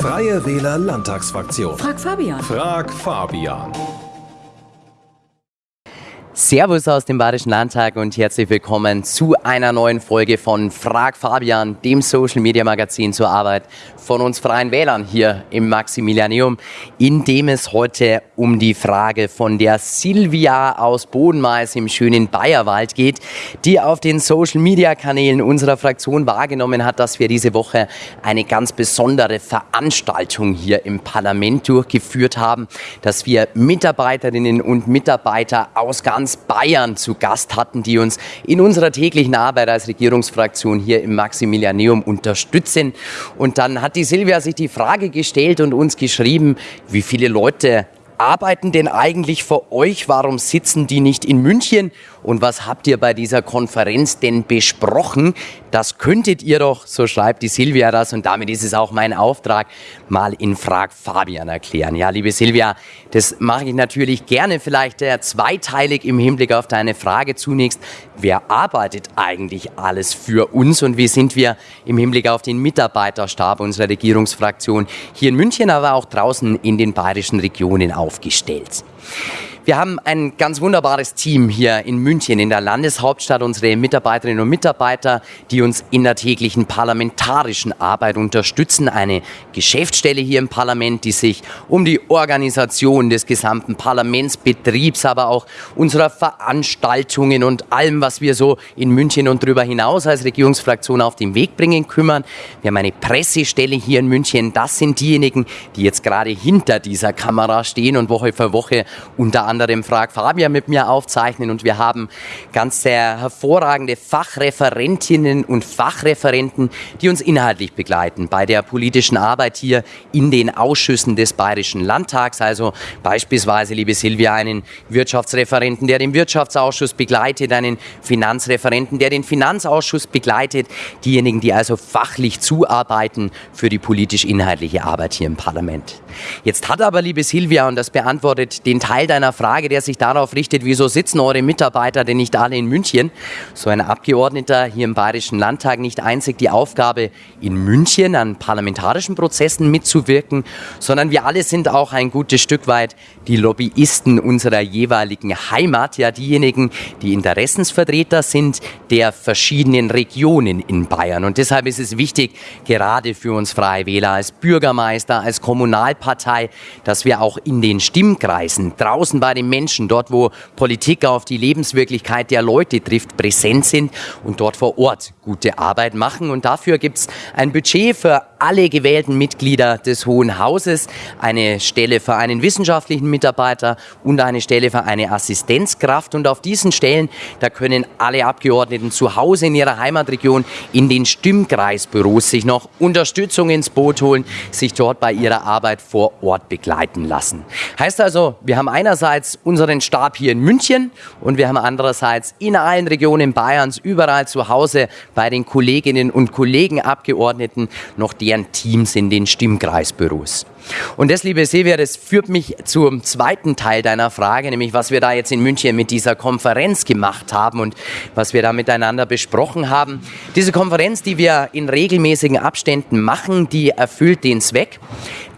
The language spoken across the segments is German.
Freie Wähler Landtagsfraktion. Frag Fabian. Frag Fabian. Servus aus dem Bayerischen Landtag und herzlich willkommen zu einer neuen Folge von Frag Fabian, dem Social Media Magazin zur Arbeit von uns Freien Wählern hier im Maximilianeum, in dem es heute um die Frage von der Silvia aus Bodenmais im schönen Bayerwald geht, die auf den Social Media Kanälen unserer Fraktion wahrgenommen hat, dass wir diese Woche eine ganz besondere Veranstaltung hier im Parlament durchgeführt haben, dass wir Mitarbeiterinnen und Mitarbeiter aus ganz Bayern zu Gast hatten, die uns in unserer täglichen Arbeit als Regierungsfraktion hier im Maximilianeum unterstützen. Und dann hat die Silvia sich die Frage gestellt und uns geschrieben, wie viele Leute arbeiten denn eigentlich für euch? Warum sitzen die nicht in München? Und was habt ihr bei dieser Konferenz denn besprochen? Das könntet ihr doch, so schreibt die Silvia das, und damit ist es auch mein Auftrag, mal in Frag Fabian erklären. Ja, liebe Silvia, das mache ich natürlich gerne, vielleicht äh, zweiteilig im Hinblick auf deine Frage zunächst. Wer arbeitet eigentlich alles für uns und wie sind wir im Hinblick auf den Mitarbeiterstab unserer Regierungsfraktion hier in München, aber auch draußen in den bayerischen Regionen aufgestellt? Wir haben ein ganz wunderbares Team hier in München, in der Landeshauptstadt, unsere Mitarbeiterinnen und Mitarbeiter, die uns in der täglichen parlamentarischen Arbeit unterstützen. Eine Geschäftsstelle hier im Parlament, die sich um die Organisation des gesamten Parlamentsbetriebs, aber auch unserer Veranstaltungen und allem, was wir so in München und darüber hinaus als Regierungsfraktion auf den Weg bringen, kümmern. Wir haben eine Pressestelle hier in München. Das sind diejenigen, die jetzt gerade hinter dieser Kamera stehen und Woche für Woche unter anderem Frag Fabian mit mir aufzeichnen und wir haben ganz sehr hervorragende Fachreferentinnen und Fachreferenten, die uns inhaltlich begleiten bei der politischen Arbeit hier in den Ausschüssen des Bayerischen Landtags. Also beispielsweise, liebe Silvia, einen Wirtschaftsreferenten, der den Wirtschaftsausschuss begleitet, einen Finanzreferenten, der den Finanzausschuss begleitet, diejenigen, die also fachlich zuarbeiten für die politisch-inhaltliche Arbeit hier im Parlament. Jetzt hat aber, liebe Silvia, und das beantwortet den Teil deiner Frage, der sich darauf richtet, wieso sitzen eure Mitarbeiter denn nicht alle in München? So ein Abgeordneter hier im Bayerischen Landtag nicht einzig die Aufgabe, in München an parlamentarischen Prozessen mitzuwirken, sondern wir alle sind auch ein gutes Stück weit die Lobbyisten unserer jeweiligen Heimat, ja diejenigen, die Interessensvertreter sind der verschiedenen Regionen in Bayern. Und deshalb ist es wichtig, gerade für uns Freie Wähler als Bürgermeister, als Kommunalpartei, dass wir auch in den Stimmkreisen draußen bei den Menschen, dort wo Politik auf die Lebenswirklichkeit der Leute trifft, präsent sind und dort vor Ort gute Arbeit machen. Und dafür gibt es ein Budget für alle gewählten Mitglieder des Hohen Hauses, eine Stelle für einen wissenschaftlichen Mitarbeiter und eine Stelle für eine Assistenzkraft. Und auf diesen Stellen, da können alle Abgeordneten zu Hause in ihrer Heimatregion in den Stimmkreisbüros sich noch Unterstützung ins Boot holen, sich dort bei ihrer Arbeit vor Ort begleiten lassen. Heißt also, wir haben einerseits unseren Stab hier in München und wir haben andererseits in allen Regionen Bayerns überall zu Hause bei den Kolleginnen und Kollegen Abgeordneten noch deren Teams in den Stimmkreisbüros. Und das, liebe Silvia, das führt mich zum zweiten Teil deiner Frage, nämlich was wir da jetzt in München mit dieser Konferenz gemacht haben und was wir da miteinander besprochen haben. Diese Konferenz, die wir in regelmäßigen Abständen machen, die erfüllt den Zweck,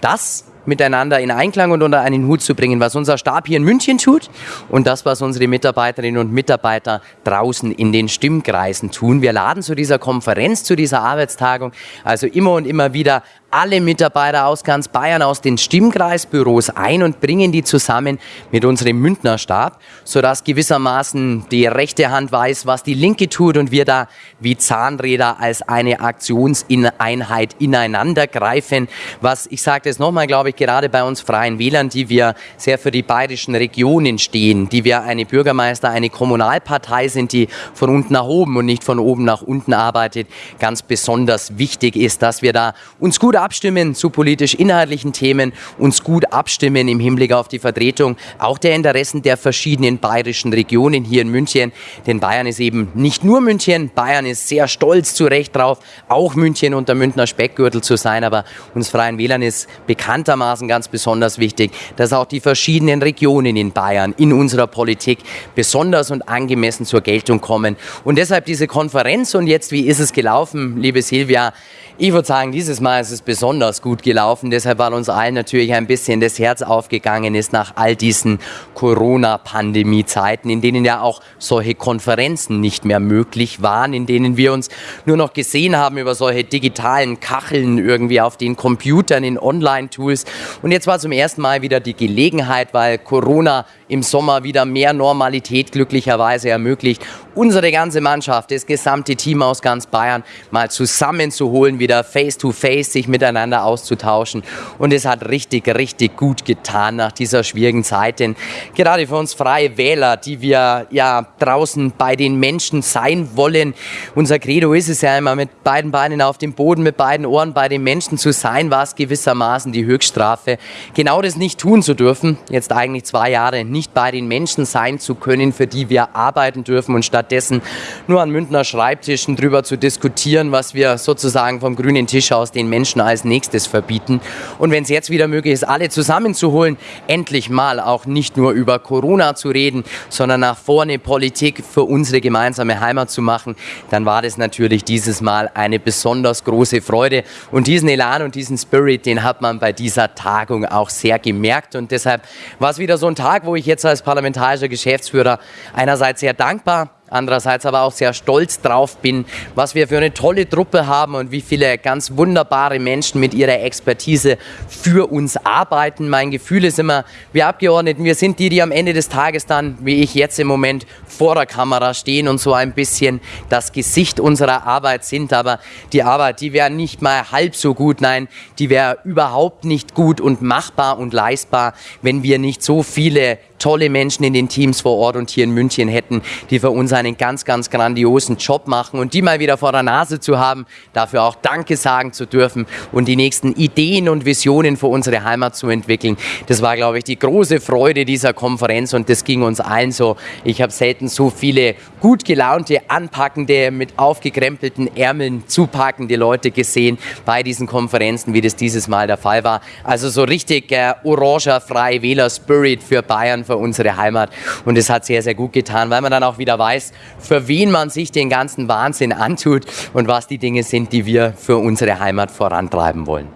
dass miteinander in Einklang und unter einen Hut zu bringen, was unser Stab hier in München tut und das, was unsere Mitarbeiterinnen und Mitarbeiter draußen in den Stimmkreisen tun. Wir laden zu dieser Konferenz, zu dieser Arbeitstagung also immer und immer wieder alle Mitarbeiter aus ganz Bayern aus den Stimmkreisbüros ein und bringen die zusammen mit unserem Mündnerstab, sodass gewissermaßen die rechte Hand weiß, was die linke tut und wir da wie Zahnräder als eine Aktionseinheit ineinander greifen. Was, ich sage das nochmal, glaube ich, gerade bei uns Freien Wählern, die wir sehr für die bayerischen Regionen stehen, die wir eine Bürgermeister, eine Kommunalpartei sind, die von unten nach oben und nicht von oben nach unten arbeitet, ganz besonders wichtig ist, dass wir da uns gut abstimmen zu politisch-inhaltlichen Themen, uns gut abstimmen im Hinblick auf die Vertretung auch der Interessen der verschiedenen bayerischen Regionen hier in München. Denn Bayern ist eben nicht nur München, Bayern ist sehr stolz zu Recht drauf, auch München und der Münchner Speckgürtel zu sein. Aber uns Freien Wählern ist bekanntermaßen ganz besonders wichtig, dass auch die verschiedenen Regionen in Bayern in unserer Politik besonders und angemessen zur Geltung kommen. Und deshalb diese Konferenz und jetzt, wie ist es gelaufen, liebe Silvia? Ich würde sagen, dieses Mal ist es besonders gut gelaufen, deshalb weil uns allen natürlich ein bisschen das Herz aufgegangen ist nach all diesen Corona-Pandemie-Zeiten, in denen ja auch solche Konferenzen nicht mehr möglich waren, in denen wir uns nur noch gesehen haben über solche digitalen Kacheln irgendwie auf den Computern, in Online-Tools. Und jetzt war zum ersten Mal wieder die Gelegenheit, weil Corona im Sommer wieder mehr Normalität glücklicherweise ermöglicht, unsere ganze Mannschaft, das gesamte Team aus ganz Bayern mal zusammenzuholen, wieder face to face sich miteinander auszutauschen. Und es hat richtig, richtig gut getan nach dieser schwierigen Zeit. Denn gerade für uns freie Wähler, die wir ja draußen bei den Menschen sein wollen, unser Credo ist es ja immer, mit beiden Beinen auf dem Boden, mit beiden Ohren bei den Menschen zu sein, war es gewissermaßen die Höchststrafe. Genau das nicht tun zu dürfen, jetzt eigentlich zwei Jahre nicht bei den Menschen sein zu können, für die wir arbeiten dürfen und stattdessen nur an Münchner Schreibtischen drüber zu diskutieren, was wir sozusagen vom grünen Tisch aus den Menschen als nächstes verbieten. Und wenn es jetzt wieder möglich ist, alle zusammenzuholen, endlich mal auch nicht nur über Corona zu reden, sondern nach vorne Politik für unsere gemeinsame Heimat zu machen, dann war das natürlich dieses Mal eine besonders große Freude. Und diesen Elan und diesen Spirit, den hat man bei dieser Tagung auch sehr gemerkt. Und deshalb war es wieder so ein Tag, wo ich jetzt als parlamentarischer Geschäftsführer einerseits sehr dankbar andererseits aber auch sehr stolz drauf bin, was wir für eine tolle Truppe haben und wie viele ganz wunderbare Menschen mit ihrer Expertise für uns arbeiten. Mein Gefühl ist immer, wir Abgeordneten, wir sind die, die am Ende des Tages dann, wie ich jetzt im Moment, vor der Kamera stehen und so ein bisschen das Gesicht unserer Arbeit sind. Aber die Arbeit, die wäre nicht mal halb so gut, nein, die wäre überhaupt nicht gut und machbar und leistbar, wenn wir nicht so viele tolle Menschen in den Teams vor Ort und hier in München hätten, die für uns einen ganz, ganz grandiosen Job machen und die mal wieder vor der Nase zu haben, dafür auch Danke sagen zu dürfen und die nächsten Ideen und Visionen für unsere Heimat zu entwickeln. Das war, glaube ich, die große Freude dieser Konferenz und das ging uns allen so. Ich habe selten so viele gut gelaunte, anpackende, mit aufgekrempelten Ärmeln zupackende Leute gesehen bei diesen Konferenzen, wie das dieses Mal der Fall war. Also so richtig äh, oranger Freie Wähler Spirit für Bayern, für für unsere Heimat. Und es hat sehr, sehr gut getan, weil man dann auch wieder weiß, für wen man sich den ganzen Wahnsinn antut und was die Dinge sind, die wir für unsere Heimat vorantreiben wollen.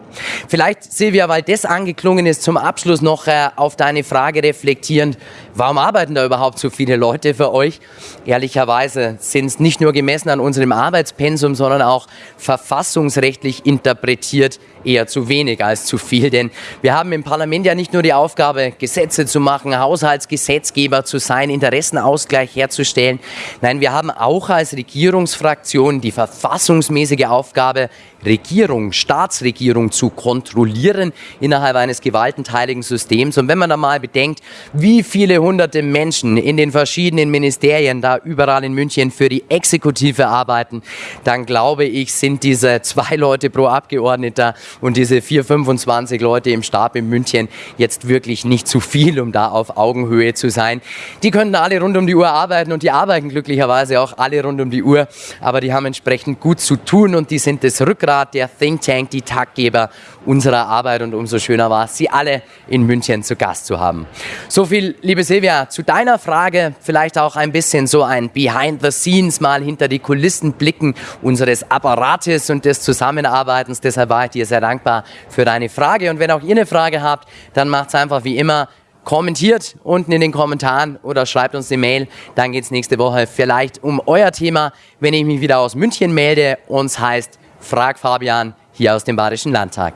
Vielleicht, Silvia, weil das angeklungen ist, zum Abschluss noch äh, auf deine Frage reflektierend. Warum arbeiten da überhaupt so viele Leute für euch? Ehrlicherweise sind es nicht nur gemessen an unserem Arbeitspensum, sondern auch verfassungsrechtlich interpretiert eher zu wenig als zu viel. Denn wir haben im Parlament ja nicht nur die Aufgabe, Gesetze zu machen, Haushaltsgesetzgeber zu sein, Interessenausgleich herzustellen. Nein, wir haben auch als Regierungsfraktion die verfassungsmäßige Aufgabe, Regierung, Staatsregierung zu kontrollieren innerhalb eines gewaltenteiligen Systems. Und wenn man da mal bedenkt, wie viele hunderte Menschen in den verschiedenen Ministerien da überall in München für die Exekutive arbeiten, dann glaube ich, sind diese zwei Leute pro Abgeordneter und diese 4, 25 Leute im Stab in München jetzt wirklich nicht zu viel, um da auf Augenhöhe zu sein. Die könnten alle rund um die Uhr arbeiten und die arbeiten glücklicherweise auch alle rund um die Uhr, aber die haben entsprechend gut zu tun und die sind das Rückgrat der Think Tank, die Taggeber unserer Arbeit und umso schöner war es, Sie alle in München zu Gast zu haben. So viel, liebe Silvia, zu deiner Frage, vielleicht auch ein bisschen so ein Behind the Scenes, mal hinter die Kulissen blicken unseres Apparates und des Zusammenarbeitens. Deshalb war ich dir sehr dankbar für deine Frage und wenn auch ihr eine Frage habt, dann macht es einfach wie immer kommentiert unten in den Kommentaren oder schreibt uns eine Mail. Dann geht es nächste Woche vielleicht um euer Thema, wenn ich mich wieder aus München melde. Uns heißt Frag Fabian hier aus dem Badischen Landtag.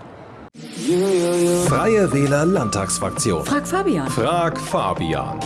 Freie Wähler Landtagsfraktion. Frag Fabian. Frag Fabian.